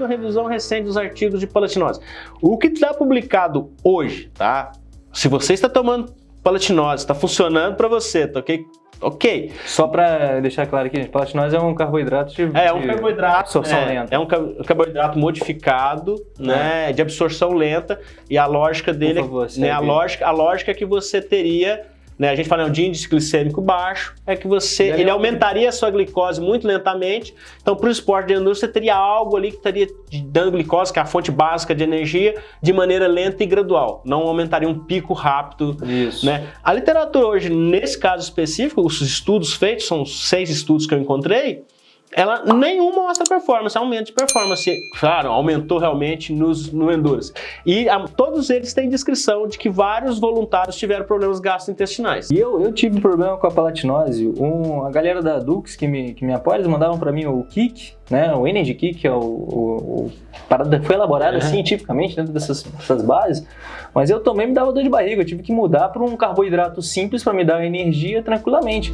uma revisão recente dos artigos de palatinose. O que está publicado hoje, tá? Se você está tomando palatinose, está funcionando para você, tá ok? Ok. Só para deixar claro aqui, gente, palatinose é um carboidrato de, é, é um carboidrato, absorção é, lenta. É um carboidrato modificado, né, é. de absorção lenta e a lógica dele, favor, né, a lógica, a lógica é que você teria né? A gente fala de índice glicêmico baixo, é que você ele aumentaria a sua glicose muito lentamente. Então, para o esporte de endurance, você teria algo ali que estaria dando glicose, que é a fonte básica de energia, de maneira lenta e gradual. Não aumentaria um pico rápido. Isso. Né? A literatura hoje, nesse caso específico, os estudos feitos, são seis estudos que eu encontrei, ela nenhuma mostra performance, aumento de performance. Claro, aumentou realmente nos, no Endurance. E a, todos eles têm descrição de que vários voluntários tiveram problemas gastrointestinais. E eu, eu tive problema com a palatinose. Um, a galera da Dux que me, que me apoia, eles mandavam para mim o Kick, né? O Energy Kick, que é o, o, o parada foi elaborada uhum. cientificamente dentro dessas, dessas bases. Mas eu também me dava dor de barriga. Eu tive que mudar para um carboidrato simples para me dar energia tranquilamente.